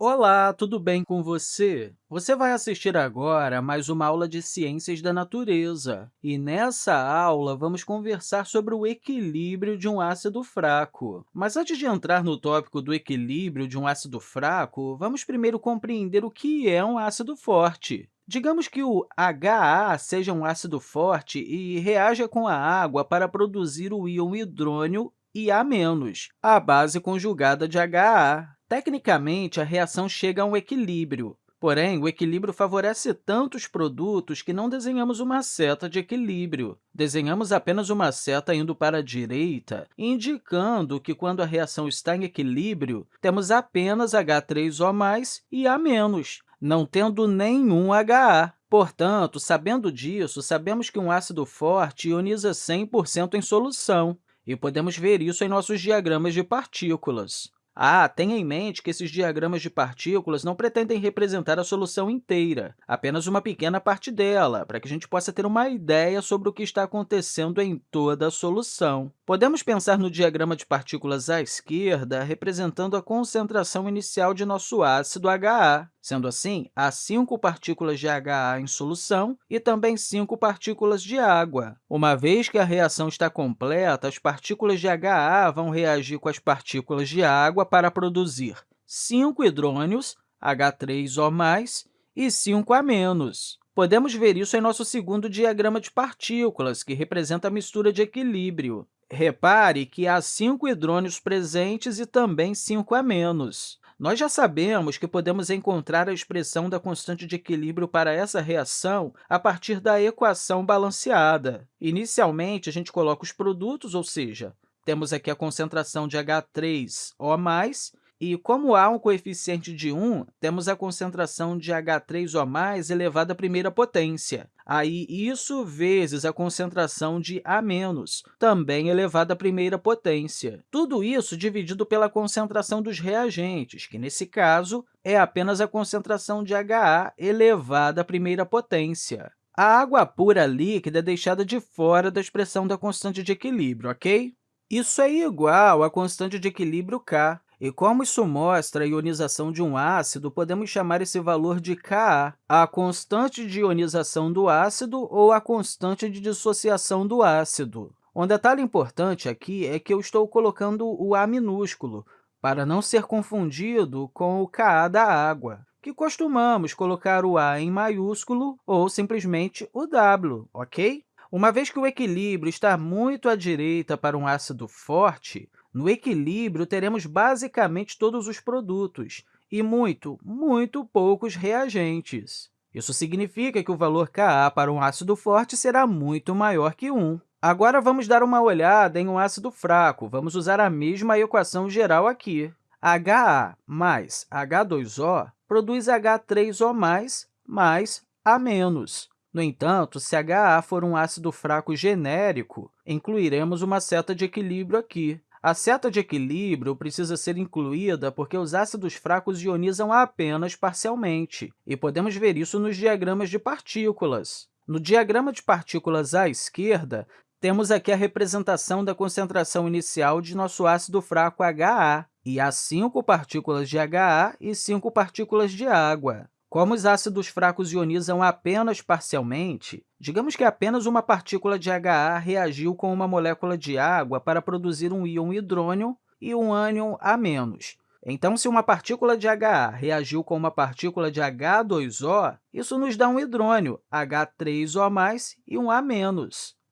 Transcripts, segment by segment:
Olá, tudo bem com você? Você vai assistir agora a mais uma aula de Ciências da Natureza. E nessa aula, vamos conversar sobre o equilíbrio de um ácido fraco. Mas antes de entrar no tópico do equilíbrio de um ácido fraco, vamos primeiro compreender o que é um ácido forte. Digamos que o HA seja um ácido forte e reaja com a água para produzir o íon hidrônio IA-, a base conjugada de HA. Tecnicamente, a reação chega a um equilíbrio. Porém, o equilíbrio favorece tantos produtos que não desenhamos uma seta de equilíbrio. Desenhamos apenas uma seta indo para a direita, indicando que, quando a reação está em equilíbrio, temos apenas H3O+, e A-, não tendo nenhum HA. Portanto, sabendo disso, sabemos que um ácido forte ioniza 100% em solução, e podemos ver isso em nossos diagramas de partículas. Ah, tenha em mente que esses diagramas de partículas não pretendem representar a solução inteira, apenas uma pequena parte dela, para que a gente possa ter uma ideia sobre o que está acontecendo em toda a solução. Podemos pensar no diagrama de partículas à esquerda representando a concentração inicial de nosso ácido HA. Sendo assim, há cinco partículas de HA em solução e também cinco partículas de água. Uma vez que a reação está completa, as partículas de HA vão reagir com as partículas de água para produzir 5 hidrônios, H3O+, e 5 A-. Podemos ver isso em nosso segundo diagrama de partículas, que representa a mistura de equilíbrio. Repare que há 5 hidrônios presentes e também 5 A-. Nós já sabemos que podemos encontrar a expressão da constante de equilíbrio para essa reação a partir da equação balanceada. Inicialmente, a gente coloca os produtos, ou seja, temos aqui a concentração de H3O+, e, como há um coeficiente de 1, temos a concentração de H3O+, elevado à primeira potência. Aí, isso vezes a concentração de A-, também elevado à primeira potência. Tudo isso dividido pela concentração dos reagentes, que, nesse caso, é apenas a concentração de HA elevada à primeira potência. A água pura líquida é deixada de fora da expressão da constante de equilíbrio, ok? Isso é igual à constante de equilíbrio K, e como isso mostra a ionização de um ácido, podemos chamar esse valor de Ka, a constante de ionização do ácido ou a constante de dissociação do ácido. Um detalhe importante aqui é que eu estou colocando o A minúsculo, para não ser confundido com o Ka da água, que costumamos colocar o A em maiúsculo ou simplesmente o W, ok? Uma vez que o equilíbrio está muito à direita para um ácido forte, no equilíbrio, teremos basicamente todos os produtos e muito, muito poucos reagentes. Isso significa que o valor Ka para um ácido forte será muito maior que 1. Agora, vamos dar uma olhada em um ácido fraco. Vamos usar a mesma equação geral aqui. HA mais H2O produz H3O+, mais A-. No entanto, se HA for um ácido fraco genérico, incluiremos uma seta de equilíbrio aqui. A seta de equilíbrio precisa ser incluída porque os ácidos fracos ionizam apenas parcialmente, e podemos ver isso nos diagramas de partículas. No diagrama de partículas à esquerda, temos aqui a representação da concentração inicial de nosso ácido fraco HA, e há cinco partículas de HA e cinco partículas de água. Como os ácidos fracos ionizam apenas parcialmente, digamos que apenas uma partícula de HA reagiu com uma molécula de água para produzir um íon hidrônio e um ânion A-. Então, se uma partícula de HA reagiu com uma partícula de H2O, isso nos dá um hidrônio, H3O+, e um A-.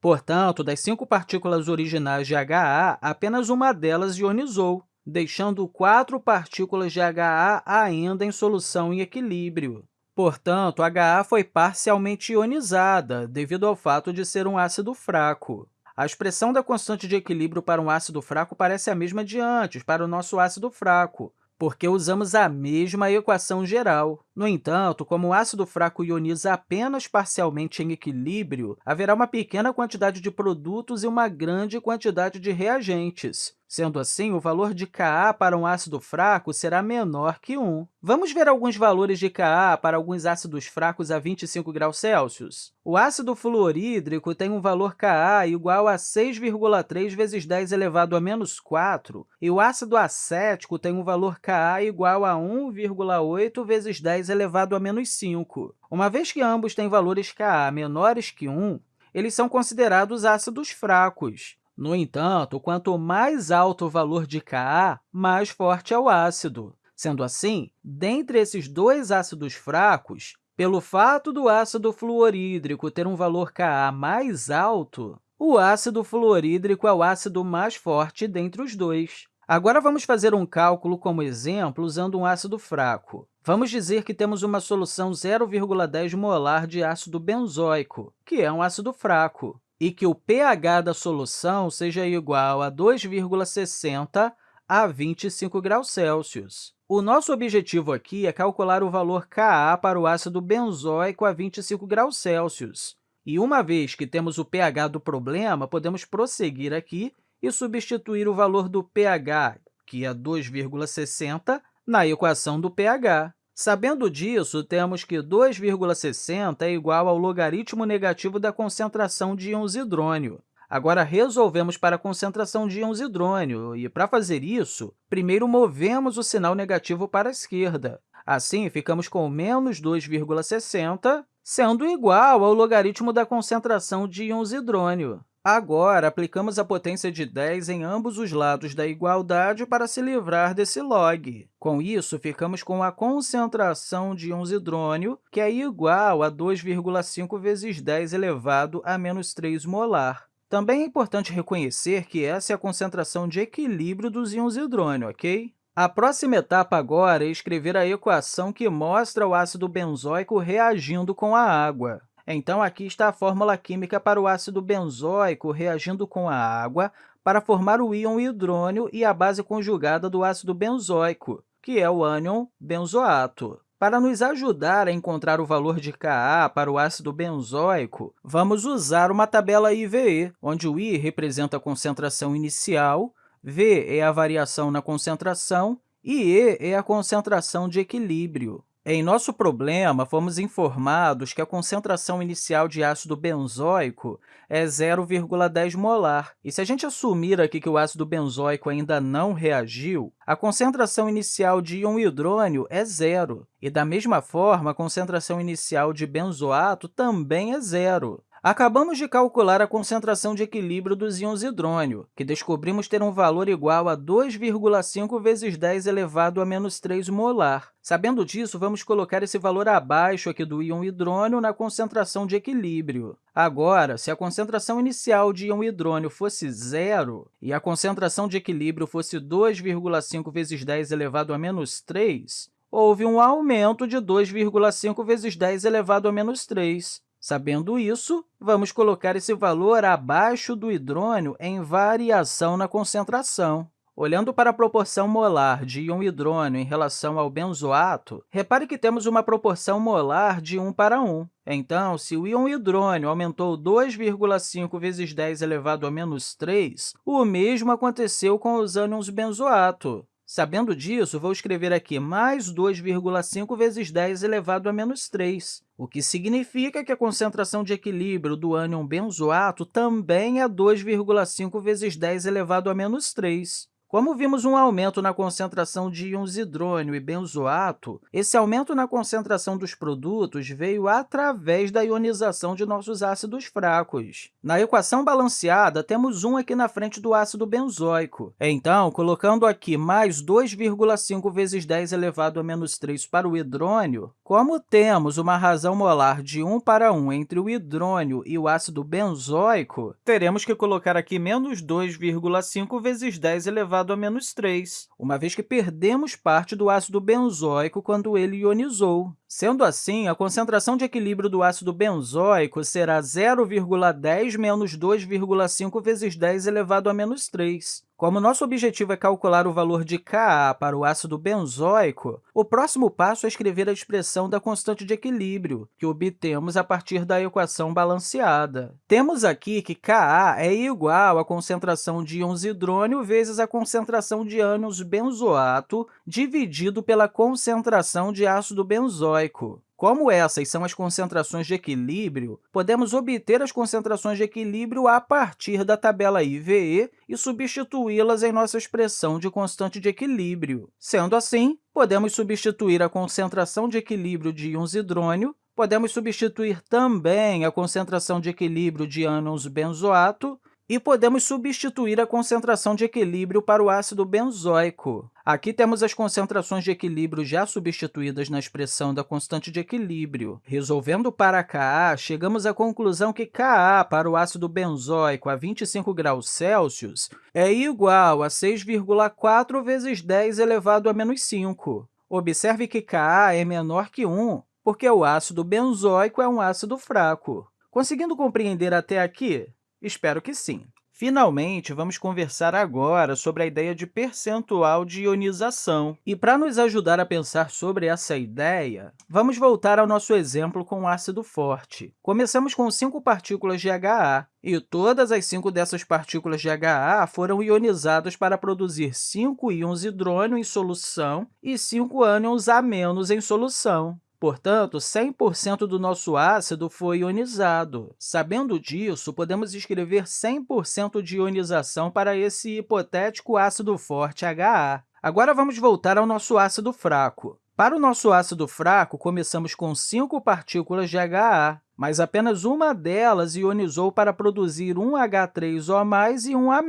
Portanto, das cinco partículas originais de HA, apenas uma delas ionizou deixando quatro partículas de HA ainda em solução em equilíbrio. Portanto, HA foi parcialmente ionizada, devido ao fato de ser um ácido fraco. A expressão da constante de equilíbrio para um ácido fraco parece a mesma de antes, para o nosso ácido fraco, porque usamos a mesma equação geral. No entanto, como o ácido fraco ioniza apenas parcialmente em equilíbrio, haverá uma pequena quantidade de produtos e uma grande quantidade de reagentes. Sendo assim, o valor de Ka para um ácido fraco será menor que 1. Vamos ver alguns valores de Ka para alguns ácidos fracos a 25 graus Celsius. O ácido fluorídrico tem um valor Ka igual a 6,3 vezes 10 elevado a menos 4, e o ácido acético tem um valor Ka igual a 1,8 vezes 10 elevado a menos 5. Uma vez que ambos têm valores Ka menores que 1, eles são considerados ácidos fracos. No entanto, quanto mais alto o valor de Ka, mais forte é o ácido. Sendo assim, dentre esses dois ácidos fracos, pelo fato do ácido fluorídrico ter um valor Ka mais alto, o ácido fluorídrico é o ácido mais forte dentre os dois. Agora, vamos fazer um cálculo como exemplo usando um ácido fraco. Vamos dizer que temos uma solução 0,10 molar de ácido benzoico, que é um ácido fraco e que o pH da solução seja igual a 2,60 a 25 graus Celsius. O nosso objetivo aqui é calcular o valor Ka para o ácido benzoico a 25 graus Celsius. E uma vez que temos o pH do problema, podemos prosseguir aqui e substituir o valor do pH, que é 2,60, na equação do pH. Sabendo disso, temos que 2,60 é igual ao logaritmo negativo da concentração de íons hidrônio. Agora, resolvemos para a concentração de íons hidrônio, e, para fazer isso, primeiro movemos o sinal negativo para a esquerda. Assim, ficamos com menos 2,60, sendo igual ao logaritmo da concentração de íons hidrônio. Agora, aplicamos a potência de 10 em ambos os lados da igualdade para se livrar desse log. Com isso, ficamos com a concentração de hidrônio, que é igual a 2,5 vezes 10 elevado a menos 3 molar. Também é importante reconhecer que essa é a concentração de equilíbrio dos íons hidrônio, ok? A próxima etapa agora é escrever a equação que mostra o ácido benzoico reagindo com a água. Então, aqui está a fórmula química para o ácido benzoico reagindo com a água para formar o íon hidrônio e a base conjugada do ácido benzoico, que é o ânion benzoato. Para nos ajudar a encontrar o valor de Ka para o ácido benzoico, vamos usar uma tabela IVE, onde o I representa a concentração inicial, V é a variação na concentração e E é a concentração de equilíbrio. Em nosso problema, fomos informados que a concentração inicial de ácido benzoico é 0,10 molar. E se a gente assumir aqui que o ácido benzoico ainda não reagiu, a concentração inicial de íon hidrônio é zero. E, da mesma forma, a concentração inicial de benzoato também é zero. Acabamos de calcular a concentração de equilíbrio dos íons hidrônio, que descobrimos ter um valor igual a 2,5 vezes 10 elevado a menos 3 molar. Sabendo disso, vamos colocar esse valor abaixo aqui do íon hidrônio na concentração de equilíbrio. Agora, se a concentração inicial de íon hidrônio fosse zero e a concentração de equilíbrio fosse 2,5 vezes 10 elevado a menos 3, houve um aumento de 2,5 vezes 10 elevado a menos 3. Sabendo isso, vamos colocar esse valor abaixo do hidrônio em variação na concentração. Olhando para a proporção molar de íon hidrônio em relação ao benzoato, repare que temos uma proporção molar de 1 para 1. Então, se o íon hidrônio aumentou 2,5 vezes 10 elevado a menos 3, o mesmo aconteceu com os ânions benzoato. Sabendo disso, vou escrever aqui mais 2,5 vezes 10 elevado a menos 3, o que significa que a concentração de equilíbrio do ânion benzoato também é 2,5 vezes 10 elevado a menos 3. Como vimos um aumento na concentração de íons hidrônio e benzoato, esse aumento na concentração dos produtos veio através da ionização de nossos ácidos fracos. Na equação balanceada, temos 1 aqui na frente do ácido benzoico. Então, colocando aqui mais 2,5 vezes 10 elevado a menos 3 para o hidrônio, como temos uma razão molar de 1 para 1 entre o hidrônio e o ácido benzoico, teremos que colocar aqui menos 2,5 vezes 10 elevado elevado a menos 3, uma vez que perdemos parte do ácido benzoico quando ele ionizou. Sendo assim, a concentração de equilíbrio do ácido benzoico será 0,10 menos 2,5 vezes 10 elevado a menos 3. Como nosso objetivo é calcular o valor de Ka para o ácido benzoico, o próximo passo é escrever a expressão da constante de equilíbrio, que obtemos a partir da equação balanceada. Temos aqui que Ka é igual à concentração de íons hidrônio vezes a concentração de ânions benzoato dividido pela concentração de ácido benzoico estoico. Como essas são as concentrações de equilíbrio, podemos obter as concentrações de equilíbrio a partir da tabela IVE e substituí-las em nossa expressão de constante de equilíbrio. Sendo assim, podemos substituir a concentração de equilíbrio de íons hidrônio, podemos substituir também a concentração de equilíbrio de ânions benzoato e podemos substituir a concentração de equilíbrio para o ácido benzoico. Aqui temos as concentrações de equilíbrio já substituídas na expressão da constante de equilíbrio. Resolvendo para Ka, chegamos à conclusão que Ka para o ácido benzoico a 25 graus Celsius é igual a 6,4 vezes 10 elevado a menos 5. Observe que Ka é menor que 1, porque o ácido benzoico é um ácido fraco. Conseguindo compreender até aqui? Espero que sim. Finalmente, vamos conversar agora sobre a ideia de percentual de ionização. E, para nos ajudar a pensar sobre essa ideia, vamos voltar ao nosso exemplo com ácido forte. Começamos com cinco partículas de HA, e todas as cinco dessas partículas de HA foram ionizadas para produzir cinco íons hidrônio em solução e cinco ânions A- em solução. Portanto, 100% do nosso ácido foi ionizado. Sabendo disso, podemos escrever 100% de ionização para esse hipotético ácido forte HA. Agora, vamos voltar ao nosso ácido fraco. Para o nosso ácido fraco, começamos com cinco partículas de HA, mas apenas uma delas ionizou para produzir um H3O+, e um A-.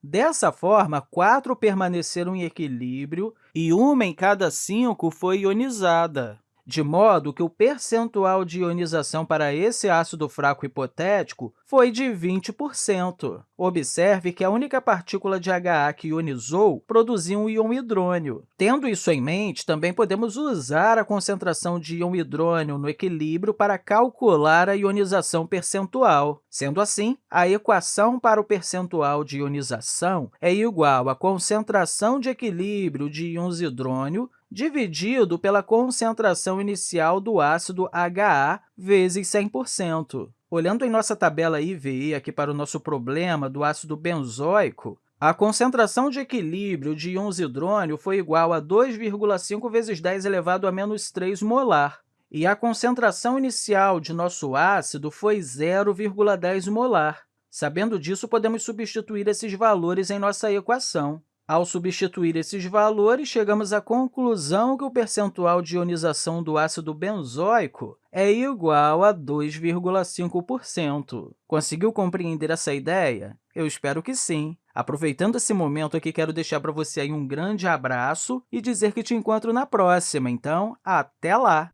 Dessa forma, quatro permaneceram em equilíbrio e uma em cada cinco foi ionizada de modo que o percentual de ionização para esse ácido fraco hipotético foi de 20%. Observe que a única partícula de HA que ionizou produziu um íon hidrônio. Tendo isso em mente, também podemos usar a concentração de íon hidrônio no equilíbrio para calcular a ionização percentual. Sendo assim, a equação para o percentual de ionização é igual à concentração de equilíbrio de íons hidrônio dividido pela concentração inicial do ácido HA vezes 100%. Olhando em nossa tabela IVE aqui para o nosso problema do ácido benzoico, a concentração de equilíbrio de íons hidrônio foi igual a 2,5 vezes 10 elevado a menos 3 molar, e a concentração inicial de nosso ácido foi 0,10 molar. Sabendo disso, podemos substituir esses valores em nossa equação. Ao substituir esses valores, chegamos à conclusão que o percentual de ionização do ácido benzoico é igual a 2,5%. Conseguiu compreender essa ideia? Eu espero que sim. Aproveitando esse momento aqui, quero deixar para você aí um grande abraço e dizer que te encontro na próxima. Então, até lá!